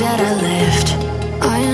that I left. I